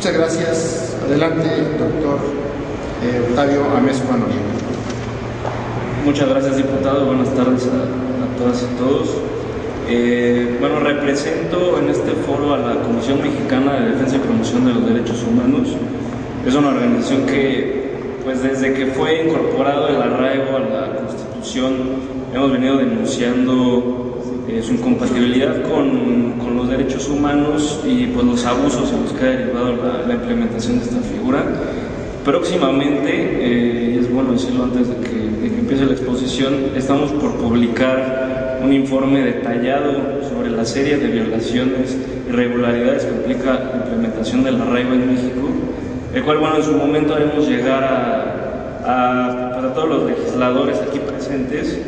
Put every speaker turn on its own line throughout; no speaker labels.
Muchas gracias. Adelante, doctor eh, Octavio Ames Juan
Muchas gracias, diputado. Buenas tardes a, todas y todos. Eh, bueno, represento en este foro a la Comisión Mexicana de Defensa y Promoción de los Derechos Humanos. Es una organización que, pues desde que fue incorporado el arraigo a la Constitución, hemos venido denunciando eh, su incompatibilidad con, con, los derechos humanos y pues los abusos en los que ha derivado la, implementación de esta figura. Próximamente, eh, es bueno decirlo antes de que, de que empiece la exposición, estamos por publicar un informe detallado sobre la serie de violaciones y irregularidades que implica la implementación del arraigo en México, el cual, bueno, en su momento haremos llegar a, a, a todos los legisladores aquí presentes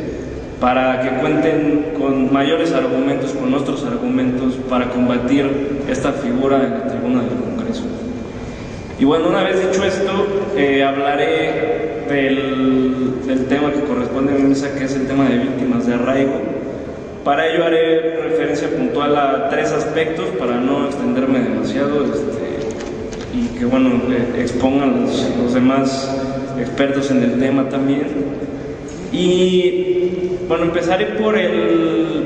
para que cuenten con mayores argumentos, con nuestros argumentos, para combatir esta figura en la tribuna del Congreso. Y bueno, una vez dicho esto, eh, hablaré del, del, tema que corresponde a mi mesa, que es el tema de víctimas de arraigo. Para ello haré referencia puntual a tres aspectos, para no extenderme demasiado este, y que bueno, eh, expongan los, los demás expertos en el tema también. Y bueno, empezaré por el,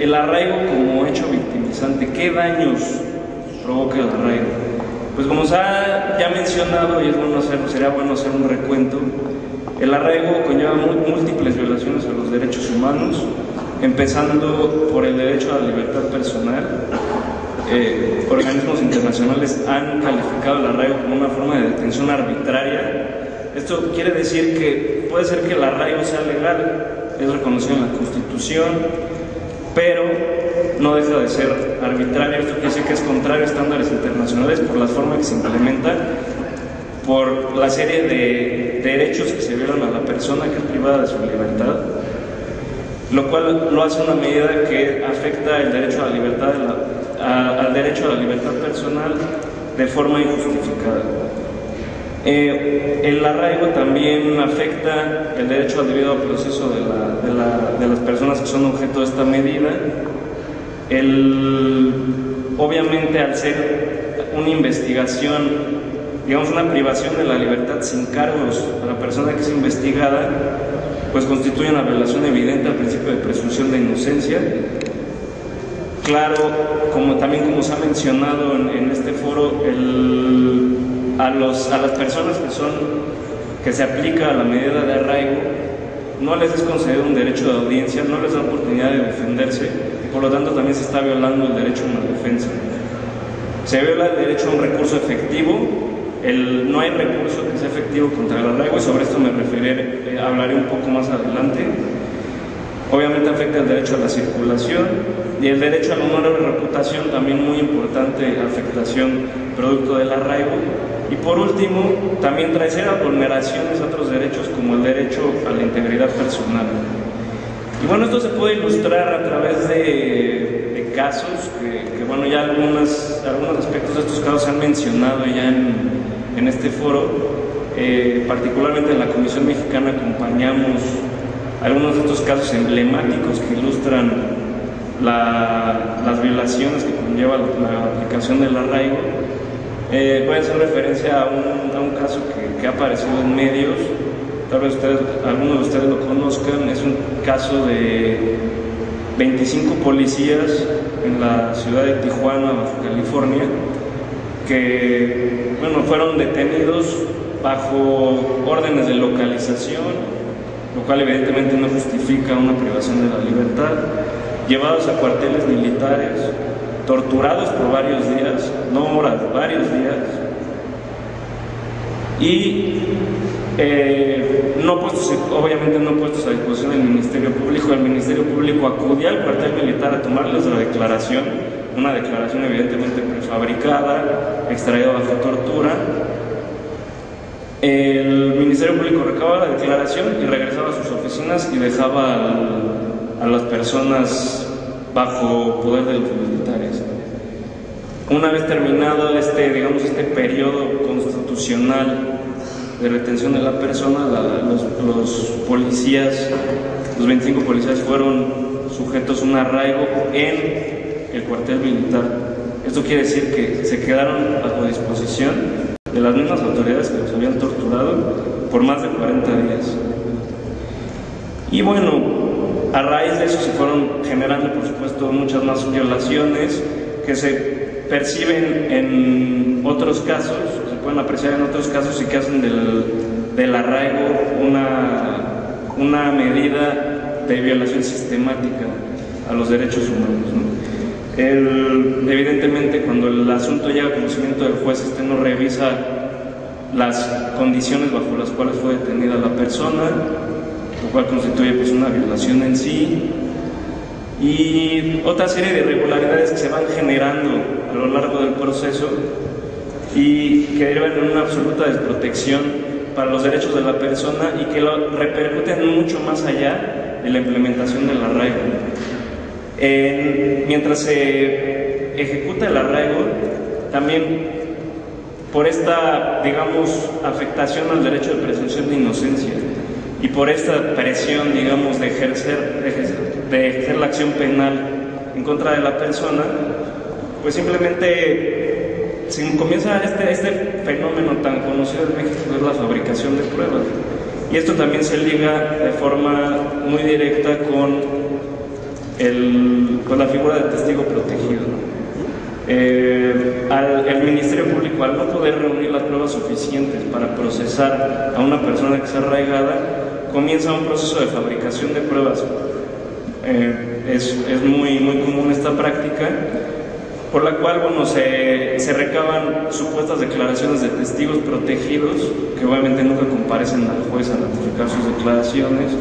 el arraigo como hecho victimizante. ¿Qué daños provoca el arraigo? Pues como se ha ya mencionado, y es bueno hacerlo, sería bueno hacer un recuento, el arraigo conlleva múltiples violaciones a los derechos humanos, empezando por el derecho a la libertad personal. Eh, organismos internacionales han calificado el arraigo como una forma de detención arbitraria. Esto quiere decir que puede ser que el arraigo sea legal, es reconocido en la Constitución, pero no deja de ser arbitrario. Esto quiere decir que es contrario a estándares internacionales por la forma que se implementa, por la serie de derechos que se violan a la persona que es privada de su libertad, lo cual lo hace una medida que afecta el derecho a la libertad, al derecho a la libertad personal de forma injustificada. Eh, el arraigo también afecta el derecho al debido proceso de, la, de, la, de, las personas que son objeto de esta medida. Obviamente al ser una investigación, digamos una privación de la libertad sin cargos a la persona que es investigada, pues constituye una violación evidente al principio de presunción de inocencia. Claro, como también como se ha mencionado en, en este foro, el a, los, a las personas que, son, que se aplica la medida de arraigo, no les es concedido un derecho de audiencia, no les da oportunidad de defenderse y por lo tanto también se está violando el derecho a una defensa. Se viola el derecho a un recurso efectivo, el, no hay recurso que sea efectivo contra el arraigo y sobre esto me referiré, eh, hablaré un poco más adelante. Obviamente afecta el derecho a la circulación y el derecho al honor y reputación, también muy importante afectación producto del arraigo. Y por último, también trae serias vulneraciones a otros derechos como el derecho a la integridad personal. Y bueno, esto se puede ilustrar a través de, casos, que, bueno, ya algunas, algunos aspectos de estos casos se han mencionado ya en, en este foro. Eh, particularmente en la Comisión Mexicana acompañamos algunos de estos casos emblemáticos que ilustran la, las violaciones que conlleva la aplicación del arraigo eh, a hacer referencia a un, a un caso que, que, ha aparecido en medios, tal vez ustedes, algunos de ustedes lo conozcan, es un caso de 25 policías en la ciudad de Tijuana, California, que bueno, fueron detenidos bajo órdenes de localización, lo cual evidentemente no justifica una privación de la libertad, llevados a cuarteles militares, torturados por varios días, no horas, varios días, y eh, no puestos, obviamente no puestos a disposición del Ministerio Público. El Ministerio Público acudía al cuartel militar a tomarles la declaración, una declaración evidentemente prefabricada, extraída bajo tortura. El Ministerio Público recababa la declaración y regresaba a sus oficinas y dejaba a las personas bajo poder de los militares. Una vez terminado este, digamos, este periodo constitucional de retención de la persona, los, los, policías, los 25 policías fueron sujetos a un arraigo en el cuartel militar. Esto quiere decir que se quedaron bajo disposición de las mismas autoridades que los habían torturado por más de 40 días. Y bueno, a raíz de eso se fueron generando, por supuesto, muchas más violaciones que se perciben en otros casos, se pueden apreciar en otros casos y que hacen del, del arraigo una, una medida de violación sistemática a los derechos humanos. evidentemente, cuando el asunto llega a conocimiento del juez, este no revisa las condiciones bajo las cuales fue detenida la persona, lo cual constituye pues, una violación en sí, y otra serie de irregularidades que se van generando a lo largo del proceso y que derivan en una absoluta desprotección para los derechos de la persona y que lo repercuten mucho más allá de la implementación del arraigo. mientras se ejecuta el arraigo, también por esta, digamos, afectación al derecho de presunción de inocencia, y por esta presión, digamos, de ejercer, de ejercer, la acción penal en contra de la persona, pues simplemente se comienza este, este fenómeno tan conocido en México, que es la fabricación de pruebas. Y esto también se liga de forma muy directa con, el, con la figura del testigo protegido. Eh, al, el Ministerio Público, al no poder reunir las pruebas suficientes para procesar a una persona que está arraigada, comienza un proceso de fabricación de pruebas. Eh, es, es, muy, muy común esta práctica, por la cual bueno, se, se, recaban supuestas declaraciones de testigos protegidos, que obviamente nunca comparecen al juez a ratificar sus declaraciones.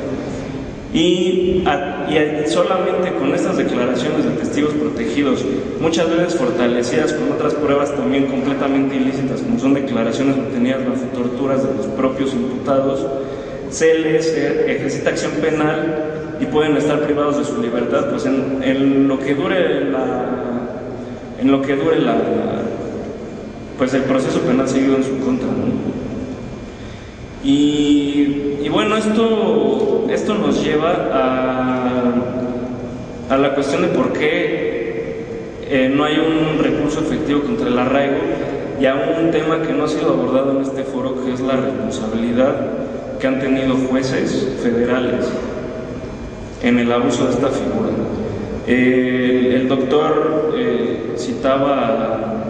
Y, y, solamente con estas declaraciones de testigos protegidos, muchas veces fortalecidas con otras pruebas también completamente ilícitas, como son declaraciones obtenidas bajo torturas de los propios imputados, se les ejercita acción penal y pueden estar privados de su libertad pues en, lo que dure la en lo que dure la pues el proceso penal seguido en su contra y, y, bueno esto esto nos lleva a, a la cuestión de por qué eh, no hay un recurso efectivo contra el arraigo y a un tema que no ha sido abordado en este foro que es la responsabilidad que han tenido jueces federales en el abuso de esta figura. el doctor eh, citaba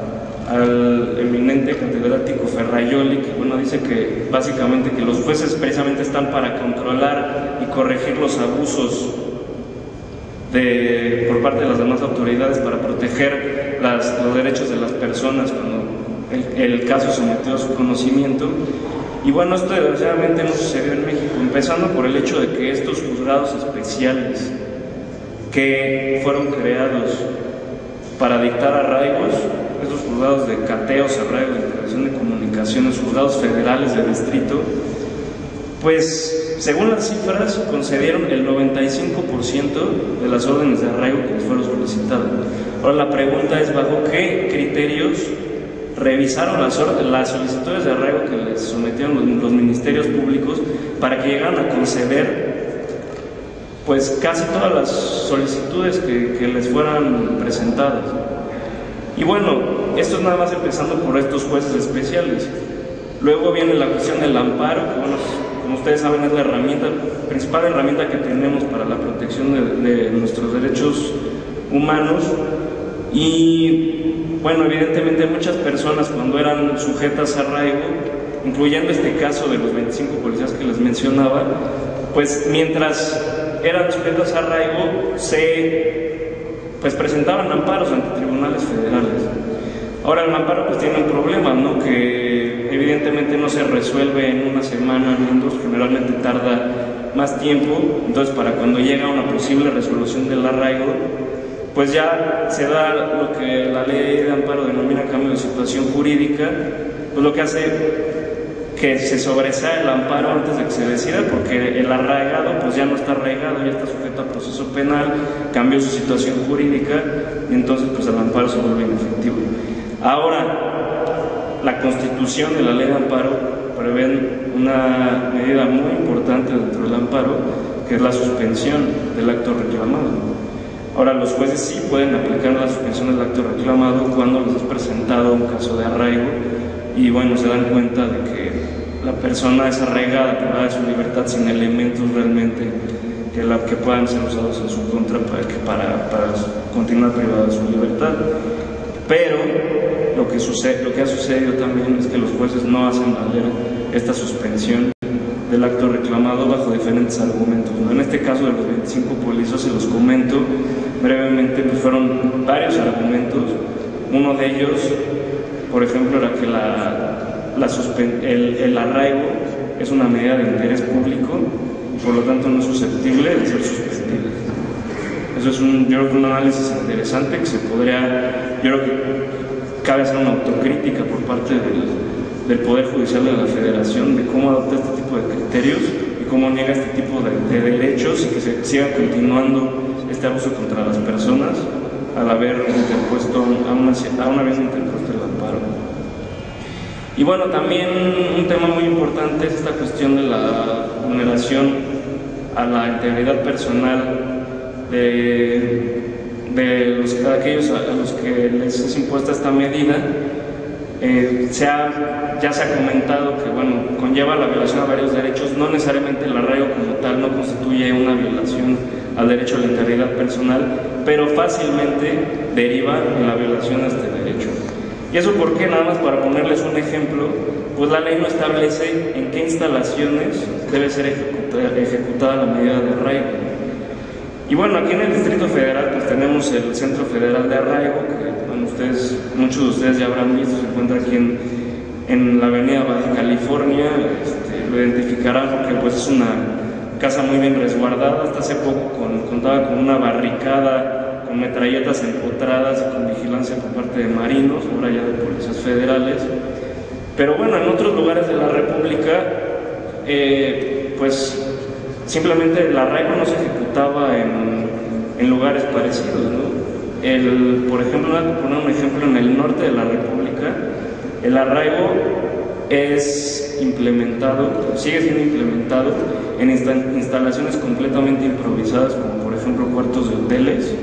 al eminente catedrático Ferraioli, que bueno, dice que básicamente que los jueces precisamente están para controlar y corregir los abusos de, por parte de las demás autoridades para proteger los derechos de las personas cuando el, el caso sometido a su conocimiento. Y bueno, esto desgraciadamente no sucedió en México, empezando por el hecho de que estos juzgados especiales que fueron creados para dictar arraigos, estos juzgados de cateos, arraigos, de integración de comunicaciones, juzgados federales de distrito, pues según las cifras concedieron el 95% de las órdenes de arraigo que les fueron solicitadas. Ahora la pregunta es bajo qué criterios revisaron las, las solicitudes de arraigo que les sometieron los, ministerios públicos para que llegaran a conceder pues casi todas las solicitudes que, que, les fueran presentadas. Y bueno, esto es nada más empezando por estos jueces especiales. Luego viene la cuestión del amparo, que bueno, como ustedes saben es la herramienta, principal herramienta que tenemos para la protección de, nuestros derechos humanos. Y bueno, evidentemente muchas personas cuando eran sujetas a arraigo, incluyendo este caso de los 25 policías que les mencionaba, pues mientras eran sujetas a arraigo se pues presentaban amparos ante tribunales federales. Ahora el amparo pues tiene un problema, ¿no? Que evidentemente no se resuelve en una semana ni en dos, generalmente tarda más tiempo, entonces para cuando llega una posible resolución del arraigo, pues ya se da lo que la ley de amparo denomina cambio de situación jurídica, pues lo que hace que se sobresea el amparo antes de que se decida, porque el arraigado pues ya no está arraigado, ya está sujeto a proceso penal, cambió su situación jurídica y entonces pues el amparo se vuelve inefectivo. Ahora, la constitución de la ley de amparo prevé una medida muy importante dentro del amparo, que es la suspensión del acto reclamado. Ahora, los jueces sí pueden aplicar la suspensión del acto reclamado cuando les es presentado un caso de arraigo y bueno, se dan cuenta de que la persona es arraigada, privada de su libertad sin elementos realmente que, la, que puedan ser usados en su contra para, para, para continuar privada de su libertad. Pero lo que, sucede, lo que ha sucedido también es que los jueces no hacen valer esta suspensión del acto reclamado bajo diferentes argumentos. En este caso de los 25 policías se los comento brevemente, pues fueron varios argumentos. Uno de ellos, por ejemplo, era que la, la el, el arraigo es una medida de interés público y por lo tanto no es susceptible de ser suspendida. Eso es un, yo creo que un análisis interesante que se podría, yo creo que cabe hacer una autocrítica por parte del, del Poder Judicial de la Federación de cómo adopta este tipo de criterios y cómo niega este tipo de, derechos y que se siga continuando este abuso contra las personas al haber interpuesto, aún, una vez interpuesto el amparo. Y bueno, también un tema muy importante es esta cuestión de la vulneración a la integridad personal de, de, los, de aquellos a los que les es impuesta esta medida eh, se ya se ha comentado que bueno, conlleva la violación a varios derechos, no necesariamente el arraigo como tal no constituye una violación al derecho a la integridad personal, pero fácilmente deriva en la violación a este derecho. ¿Y eso por qué? Nada más para ponerles un ejemplo, pues la ley no establece en qué instalaciones debe ser ejecutada, la medida de arraigo. Y bueno, aquí en el Distrito Federal pues tenemos el Centro Federal de Arraigo, que ustedes, muchos de ustedes ya habrán visto, se encuentra aquí en, en la avenida Baja California, este, lo identificarán porque pues es una casa muy bien resguardada, hasta hace poco contaba con una barricada, metralletas empotradas con vigilancia por parte de marinos, ahora ya de policías federales. Pero bueno, en otros lugares de la República, eh, pues simplemente el arraigo no se ejecutaba en, en lugares parecidos, ¿no? El, por ejemplo, voy a poner un ejemplo en el norte de la República, el arraigo es implementado, sigue siendo implementado en instalaciones completamente improvisadas, como por ejemplo cuartos de hoteles.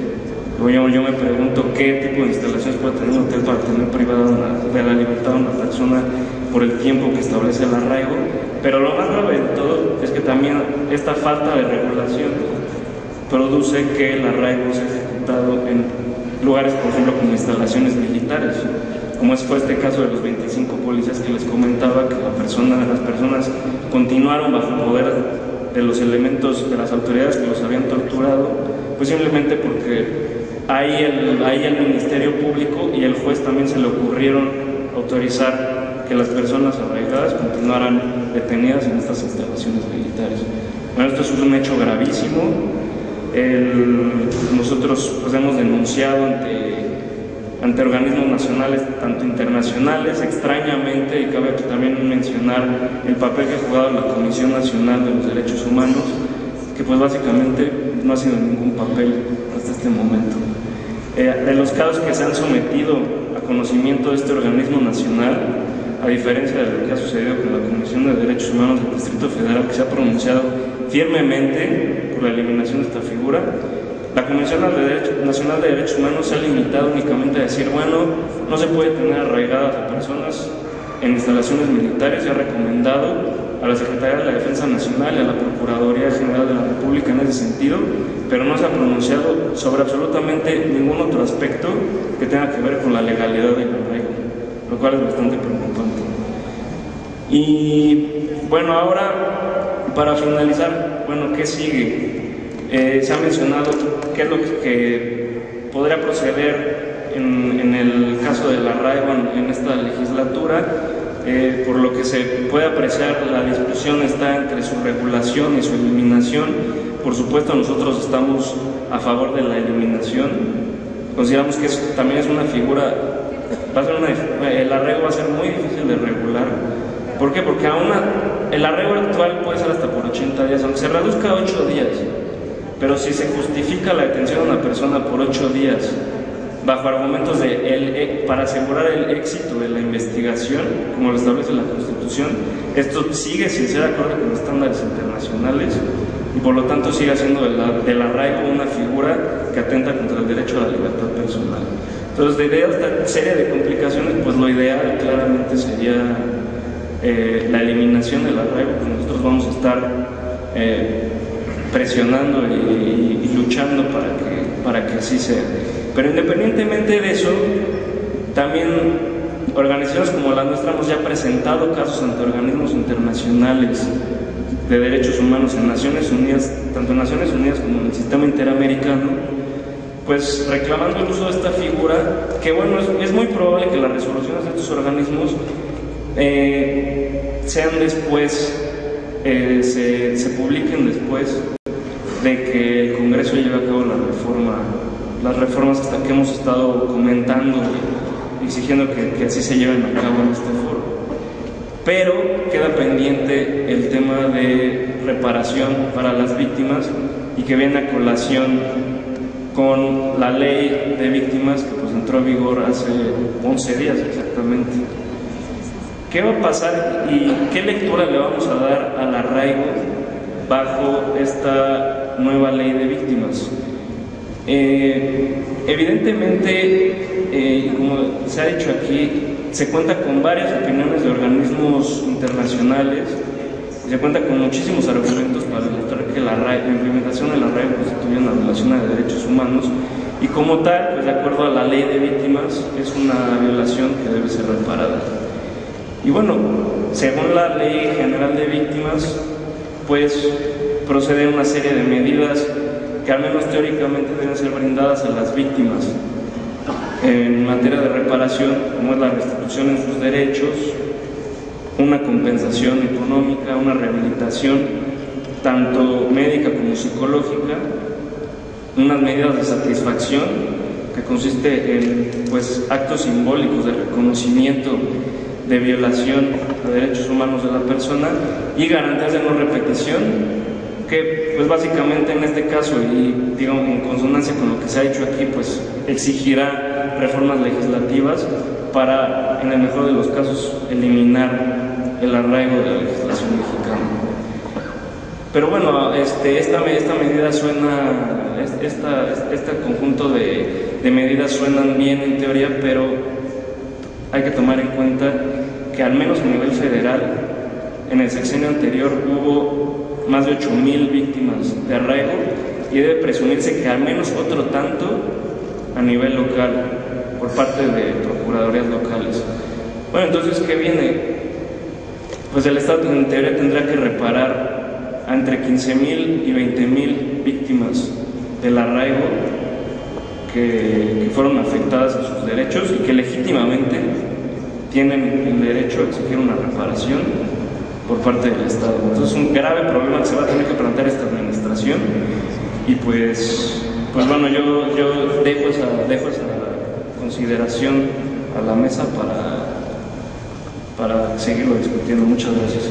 Yo, me pregunto qué tipo de instalaciones puede tener un hotel para tener privada de la libertad a una persona por el tiempo que establece el arraigo. Pero lo más grave de todo es que también esta falta de regulación produce que el arraigo sea ejecutado en lugares, por ejemplo, como instalaciones militares, como fue este caso de los 25 policías que les comentaba, que las personas continuaron bajo el poder de los elementos de las autoridades que los habían torturado, pues simplemente porque ahí el, ahí el Ministerio Público y el juez también se le ocurrieron autorizar que las personas arraigadas continuaran detenidas en estas instalaciones militares. Bueno, esto es un hecho gravísimo, nosotros pues, hemos denunciado ante, ante organismos nacionales, tanto internacionales, extrañamente, y cabe también mencionar el papel que ha jugado la Comisión Nacional de los Derechos Humanos, que pues básicamente no ha sido ningún papel hasta este momento. Eh, de los casos que se han sometido a conocimiento de este organismo nacional, a diferencia de lo que ha sucedido con la Comisión de Derechos Humanos del Distrito Federal, que se ha pronunciado firmemente por la eliminación de esta figura. La Comisión Nacional de Derechos Humanos se ha limitado únicamente a decir, bueno, no se puede tener arraigadas a personas en instalaciones militares y ha recomendado a la Secretaría de la Defensa Nacional y a la Procuraduría General de la República en ese sentido, pero no se ha pronunciado sobre absolutamente ningún otro aspecto que tenga que ver con la legalidad del arraigo, lo cual es bastante preocupante. Y bueno, ahora para finalizar, bueno, ¿qué sigue? Eh, se ha mencionado qué es lo que podría proceder en, el caso del arraigo en, esta legislatura. Eh, por lo que se puede apreciar, la discusión está entre su regulación y su eliminación. Por supuesto, nosotros estamos a favor de la eliminación. Consideramos que también es una figura, va a ser el arraigo va a ser muy difícil de regular ¿Por qué? Porque aún el arraigo actual puede ser hasta por 80 días, aunque se reduzca a 8 días. Pero si se justifica la detención de una persona por 8 días bajo argumentos de el, e, para asegurar el éxito de la investigación, como lo establece la Constitución, esto sigue sin ser acorde con estándares internacionales y por lo tanto sigue siendo del, arraigo una figura que atenta contra el derecho a la libertad personal. Entonces, debido a esta serie de complicaciones, pues lo ideal claramente sería eh, la eliminación del arraigo, que nosotros vamos a estar eh, presionando y, y, luchando para que, para que así sea. Pero independientemente de eso, también organizaciones como la nuestra hemos ya presentado casos ante organismos internacionales de derechos humanos en Naciones Unidas, tanto en Naciones Unidas como en el sistema interamericano, pues reclamando el uso de esta figura, que bueno, es, muy probable que las resoluciones de estos organismos eh, sean después, eh, se, se publiquen después de que el Congreso lleve a cabo la reforma las reformas hasta que hemos estado comentando exigiendo que, así se lleven a cabo en este foro. Pero queda pendiente el tema de reparación para las víctimas y que viene a colación con la ley de víctimas que pues entró en vigor hace 11 días exactamente. ¿Qué va a pasar y qué lectura le vamos a dar al arraigo bajo esta nueva ley de víctimas? Eh, evidentemente, eh, como se ha dicho aquí, se cuenta con varias opiniones de organismos internacionales, se cuenta con muchísimos argumentos para demostrar que la, implementación de la RAE constituye una violación de derechos humanos y como tal, pues de acuerdo a la ley de víctimas, es una violación que debe ser reparada. Y bueno, según la ley general de víctimas, pues procede una serie de medidas que al menos teóricamente deben ser brindadas a las víctimas en materia de reparación, como es la restitución en sus derechos, una compensación económica, una rehabilitación, tanto médica como psicológica, unas medidas de satisfacción que consiste en pues, actos simbólicos de reconocimiento de violación a derechos humanos de la persona y garantías de no repetición que pues básicamente en este caso y digamos en consonancia con lo que se ha dicho aquí pues exigirá reformas legislativas para en el mejor de los casos eliminar el arraigo de la legislación mexicana. Pero bueno, este, esta, esta medida suena, esta, este conjunto de, de medidas suenan bien en teoría, pero hay que tomar en cuenta que al menos a nivel federal, en el sexenio anterior hubo más de 8.000 víctimas de arraigo y debe presumirse que al menos otro tanto a nivel local por parte de procuradurías locales. Bueno, entonces, ¿qué viene? Pues el Estado en teoría tendrá que reparar a entre 15.000 y 20.000 víctimas del arraigo que, que fueron afectadas en sus derechos y que legítimamente tienen el derecho a exigir una reparación por parte del Estado. Entonces es un grave problema que se va a tener que plantear esta administración y pues, pues bueno, yo, yo dejo, esa, dejo esa consideración a la mesa para, para seguirlo discutiendo. Muchas gracias.